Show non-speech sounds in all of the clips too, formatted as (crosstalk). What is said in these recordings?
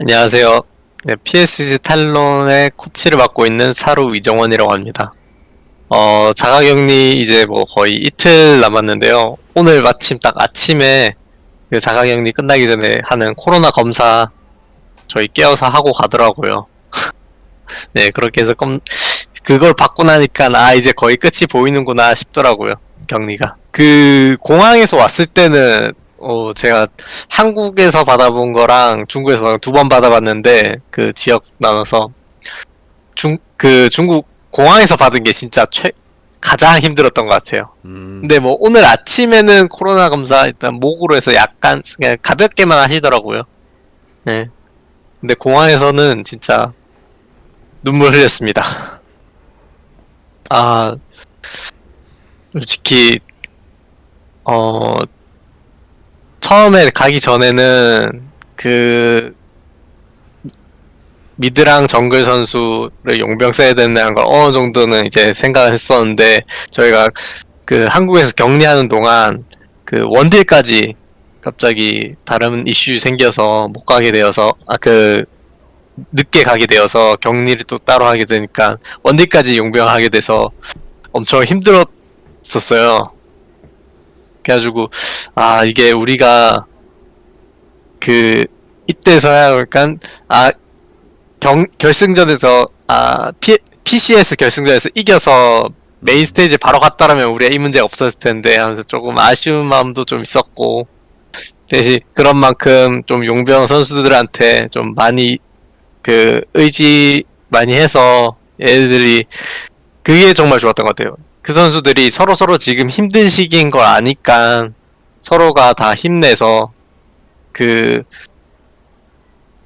안녕하세요. 네, PSG 탈론의 코치를 맡고 있는 사루 이정원이라고 합니다. 어, 자가격리 이제 뭐 거의 이틀 남았는데요. 오늘 마침 딱 아침에 그 자가격리 끝나기 전에 하는 코로나 검사 저희 깨워서 하고 가더라고요. (laughs) 네, 그렇게 해서 껌, 그걸 받고 나니까 아, 이제 거의 끝이 보이는구나 싶더라고요. 격리가. 그 공항에서 왔을 때는 어, 제가 한국에서 받아본 거랑 중국에서 두 번 받아봤는데 그 지역 나눠서 중 그 중국 공항에서 받은 게 진짜 최 가장 힘들었던 것 같아요. 음, 근데 뭐 오늘 아침에는 코로나 검사 일단 목으로 해서 약간 그냥 가볍게만 하시더라고요. 네. 근데 공항에서는 진짜 눈물 흘렸습니다. (laughs) 아 솔직히 어 처음에 가기 전에는 그 미드랑 정글 선수를 용병 써야 된다는 걸 어느 정도는 이제 생각을 했었는데 저희가 그 한국에서 격리하는 동안 그 원딜까지 갑자기 다른 이슈 생겨서 못 가게 되어서 아 그 늦게 가게 되어서 격리를 또 따로 하게 되니까 원딜까지 용병하게 돼서 엄청 힘들었었어요. 그래가지고 아 이게 우리가 그 이때서야 그러니까 아 경, 결승전에서 아 P, PCS 결승전에서 이겨서 메인 스테이지 바로 갔다라면 우리가 이 문제가 없었을 텐데 하면서 조금 아쉬운 마음도 좀 있었고 대신 그런 만큼 좀 용병 선수들한테 좀 많이 그 의지 많이 해서 얘들이 그게 정말 좋았던 것 같아요. 그 선수들이 서로 서로 지금 힘든 시기인 걸 아니까 서로가 다 힘내서 그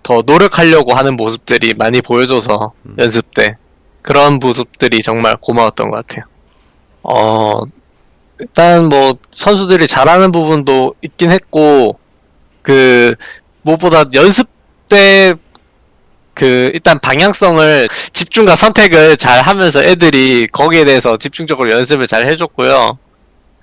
더 노력하려고 하는 모습들이 많이 보여줘서 음. 연습 때 그런 모습들이 정말 고마웠던 것 같아요. 어 일단 뭐 선수들이 잘하는 부분도 있긴 했고 그 무엇보다 연습 때 그 일단 방향성을 집중과 선택을 잘 하면서 애들이 거기에 대해서 집중적으로 연습을 잘 해줬고요.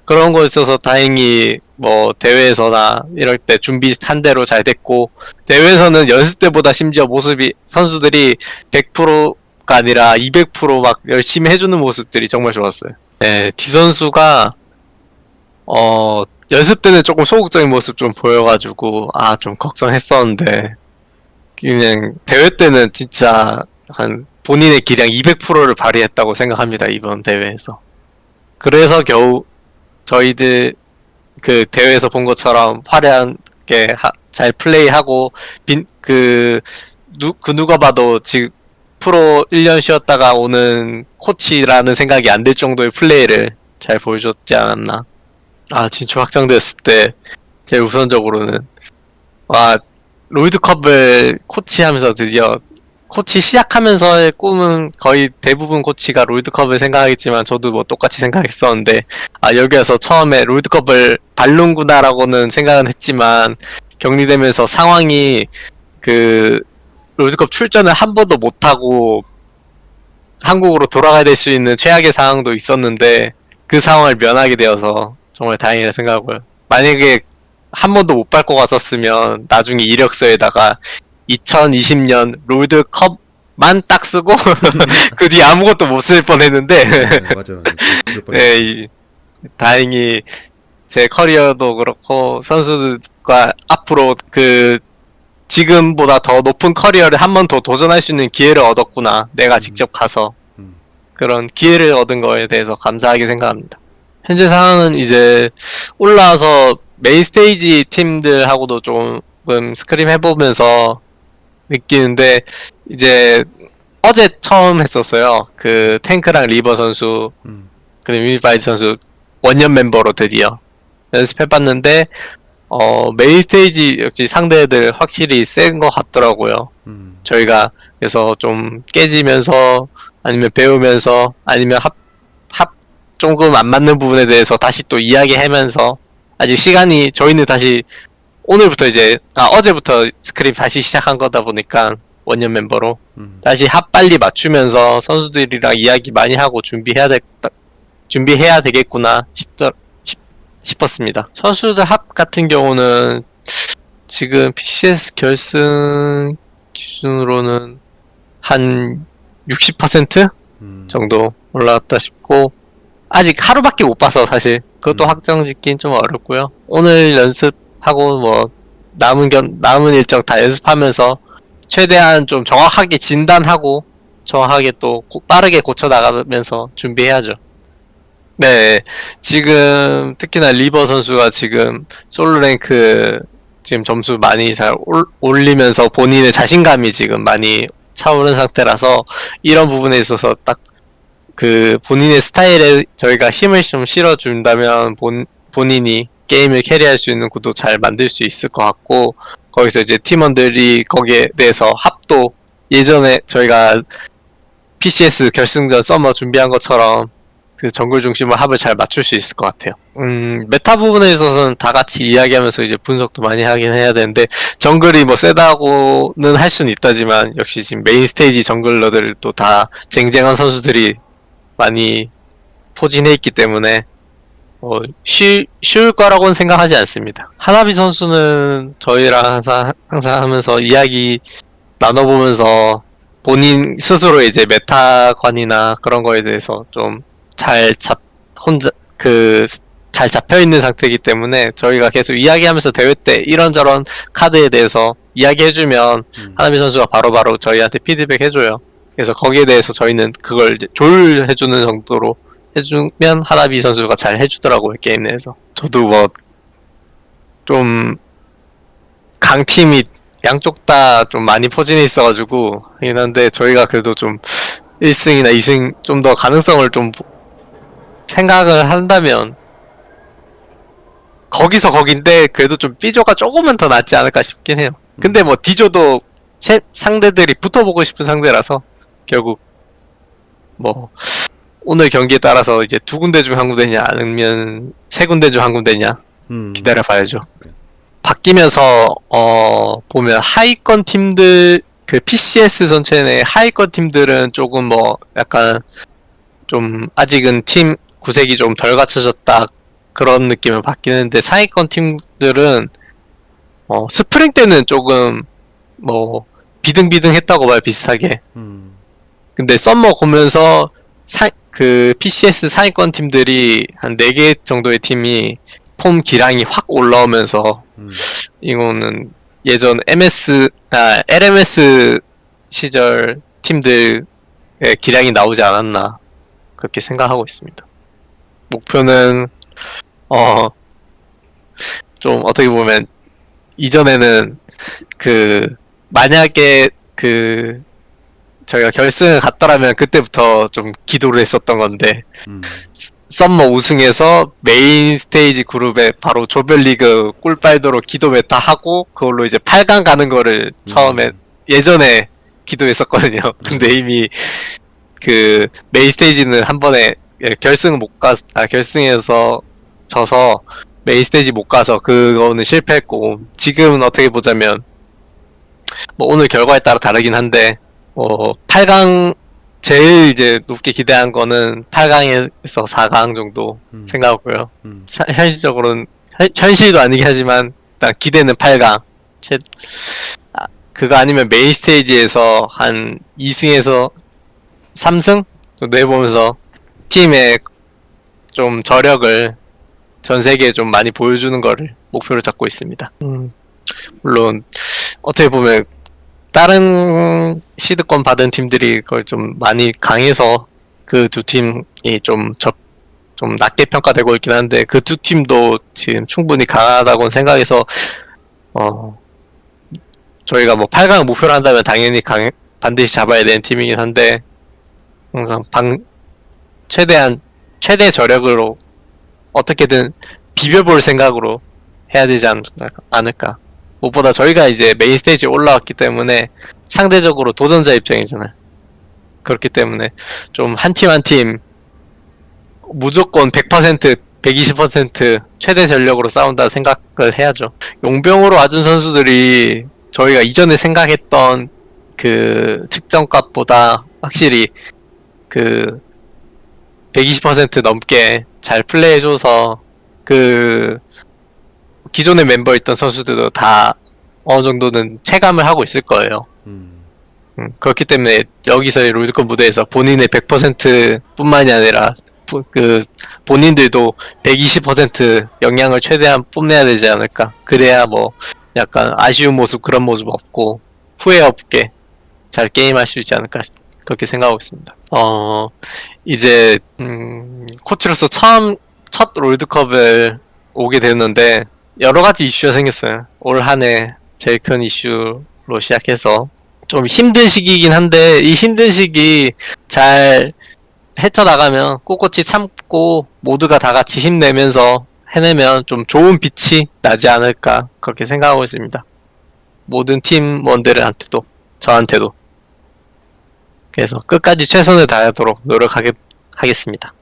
그런 거 있어서 다행히 뭐 대회에서나 이럴 때 준비한 대로 잘 됐고 대회에서는 연습 때보다 심지어 모습이 선수들이 100%가 아니라 200%막 열심히 해주는 모습들이 정말 좋았어요. 네, D 선수가 어 연습 때는 조금 소극적인 모습 좀 보여가지고 아 좀 걱정했었는데 그냥 대회 때는 진짜 한 본인의 기량 200%를 발휘했다고 생각합니다 이번 대회에서. 그래서 겨우 저희들 그 대회에서 본 것처럼 화려하게 하- 잘 플레이하고 빈, 그, 누, 그 누가 봐도 지금 프로 1년 쉬었다가 오는 코치라는 생각이 안 들 정도의 플레이를 잘 보여줬지 않았나. 아, 진출 확정되었을 때 제일 우선적으로는 와, 롤드컵을 코치하면서 드디어 코치 시작하면서의 꿈은 거의 대부분 코치가 롤드컵을 생각하겠지만 저도 뭐 똑같이 생각했었는데 아 여기 와서 처음에 롤드컵을 밟는구나라고는 생각은 했지만 격리되면서 상황이 그 롤드컵 출전을 한 번도 못하고 한국으로 돌아가야 될 수 있는 최악의 상황도 있었는데 그 상황을 면하게 되어서 정말 다행이라 생각하고요. 만약에 한 번도 못 밟고 갔었으면 나중에 이력서에다가 2020년 롤드컵만 딱 쓰고 (laughs) 그 뒤에 아무것도 못 쓸 뻔했는데 네, 맞아요. 뻔했어요. 네, 이, 다행히 제 커리어도 그렇고 선수들과 앞으로 그 지금보다 더 높은 커리어를 한 번 더 도전할 수 있는 기회를 얻었구나. 내가 음. 직접 가서 음. 그런 기회를 얻은 거에 대해서 감사하게 생각합니다. 현재 상황은 이제 올라와서 main stage 팀들하고도 조금 scrim 해보면서 느끼는데 이제 어제 처음 했었어요. 그 탱크랑 리버 선수 음. 그리고 유니파이드 선수 원년 멤버로 드디어 연습해봤는데 어 main stage 역시 상대들 확실히 센 것 같더라고요. 음. 저희가 그래서 좀 깨지면서 아니면 배우면서 아니면 합, 합 조금 안 맞는 부분에 대해서 다시 또 이야기하면서 아직 시간이 저희는 다시 오늘부터 이제 아 어제부터 스크림 다시 시작한 거다 보니까 원년 멤버로 음. 다시 합 빨리 맞추면서 선수들이랑 이야기 많이 하고 준비해야 될 준비해야 되겠구나 싶더, 싶, 싶었습니다. 선수들 합 같은 경우는 지금 PCS 결승 기준으로는 한 60% 음. 정도 올라왔다 싶고 아직 하루밖에 못 봐서 사실 그것도 음. 확정 짓긴 좀 어렵고요. 오늘 연습하고 뭐 남은 견 남은 일정 다 연습하면서 최대한 좀 정확하게 진단하고 정확하게 또 고- 빠르게 고쳐 나가면서 준비해야죠. 네, 지금 특히나 리버 선수가 지금 솔로 랭크 지금 점수 많이 잘 올, 올리면서 본인의 자신감이 지금 많이 차오른 상태라서 이런 부분에 있어서 딱 그 본인의 스타일에 저희가 힘을 좀 실어준다면 본, 본인이 게임을 캐리할 수 있는 구도 잘 만들 수 있을 것 같고 거기서 이제 팀원들이 거기에 대해서 합도 예전에 저희가 PCS 결승전 summer 준비한 것처럼 그 정글 중심으로 합을 잘 맞출 수 있을 것 같아요. 음, meta 부분에 있어서는 다 같이 이야기하면서 이제 분석도 많이 하긴 해야 되는데 정글이 뭐 세다고는 할 수는 있다지만 역시 지금 main stage jungler들 또 다 쟁쟁한 선수들이 많이 포진해 있기 때문에 어, 쉬, 쉬울 거라고는 생각하지 않습니다. 하나비 선수는 저희랑 항상, 항상 하면서 이야기 나눠보면서 본인 스스로 이제 메타관이나 그런 거에 대해서 좀 잘 잡, 혼자, 그, 잘 잡혀 있는 상태이기 때문에 저희가 계속 이야기하면서 대회 때 이런저런 카드에 대해서 이야기해주면 음. 하나비 선수가 바로바로 저희한테 피드백 해줘요. 그래서 거기에 대해서 저희는 그걸 이제 조율해주는 정도로 해주면 하나비 선수가 잘 해주더라고요 게임 내에서. 저도 뭐 좀 강팀이 양쪽 다 좀 많이 포진해 있어가지고 하긴 한데 저희가 그래도 좀 1승이나 2승 좀 더 가능성을 좀 생각을 한다면 거기서 거긴데 그래도 좀 B조가 조금은 더 낫지 않을까 싶긴 해요. 근데 뭐 D조도 세- 상대들이 붙어보고 싶은 상대라서 결국 뭐 오늘 경기에 따라서 이제 두 군데 중 한 군데냐 아니면 세 군데 중 한 군데냐 음. 기다려 봐야죠. 바뀌면서 어 보면 하위권 팀들 그 PCS 전체 내 하위권 팀들은 조금 뭐 약간 좀 아직은 팀 구색이 좀 덜 갖춰졌다 그런 느낌을 받기는데 상위권 팀들은 어 스프링 때는 조금 뭐 비등비등했다고 봐요 비슷하게 음. 근데 summer 보면서 사, 그 PCS 상위권 팀들이 한 4개 정도의 팀이 폼 기량이 확 올라오면서 음. 이거는 예전 MS 아 LMS 시절 팀들의 기량이 나오지 않았나 그렇게 생각하고 있습니다. 목표는 어 좀 어떻게 보면 이전에는 그 만약에 그 저희가 결승을 갔더라면 그때부터 좀 기도를 했었던 건데 음. summer 우승해서 main stage 그룹에 바로 조별리그 꿀빨도록 기도 meta 하고 그걸로 이제 8강 가는 거를 처음에 음. 예전에 기도했었거든요. (laughs) 근데 이미 그 main stage는 한 번에 예, 결승 못 가, 아, 결승에서 져서 main stage 못 가서 그거는 실패했고 지금은 어떻게 보자면 뭐 오늘 결과에 따라 다르긴 한데 어 8강 제일 이제 높게 기대한 거는 8강에서 4강 정도 음. 생각하고요. 음. 사- 현실적으로는 현- 현실도 아니긴 하지만 일단 기대는 8강. 제, 아, 그거 아니면 메인 스테이지에서 한 2승에서 3승 정도 해보면서 팀의 좀 저력을 전 세계에 좀 많이 보여주는 거를 목표로 잡고 있습니다. 음, 물론 어떻게 보면 다른 시드권 받은 팀들이 그걸 좀 많이 강해서 그 두 팀이 좀 접, 좀 낮게 평가되고 있긴 한데 그 두 팀도 지금 충분히 강하다고 생각해서 어 저희가 뭐 8강 목표로 한다면 당연히 강 반드시 잡아야 되는 팀이긴 한데 항상 방 최대한 최대 저력으로 어떻게든 비벼볼 생각으로 해야 되지 않, 않을까 무엇보다 저희가 이제 메인 스테이지에 올라왔기 때문에 상대적으로 도전자 입장이잖아요 그렇기 때문에 좀 한 팀 한 팀 무조건 100% 120% 최대 전력으로 싸운다 생각을 해야죠. 용병으로 와준 선수들이 저희가 이전에 생각했던 그 측정값보다 확실히 그 120% 넘게 잘 플레이해줘서 그 기존의 멤버 있던 선수들도 다 어느 정도는 체감을 하고 있을 거예요. 음. 음, 그렇기 때문에 여기서의 롤드컵 무대에서 본인의 100% 뿐만이 아니라 부- 그 본인들도 120% 역량을 최대한 뽐내야 되지 않을까. 그래야 뭐 약간 아쉬운 모습 그런 모습 없고 후회 없게 잘 게임할 수 있지 않을까 그렇게 생각하고 있습니다. 어 이제 음, 코치로서 처음 첫 롤드컵을 오게 됐는데 여러 가지 이슈가 생겼어요. 올 한 해 제일 큰 이슈로 시작해서 좀 힘든 시기이긴 한데 이 힘든 시기 잘 헤쳐나가면 꼿꼿이 참고 모두가 다 같이 힘내면서 해내면 좀 좋은 빛이 나지 않을까 그렇게 생각하고 있습니다. 모든 팀원들한테도 저한테도 그래서 끝까지 최선을 다하도록 노력하겠습니다.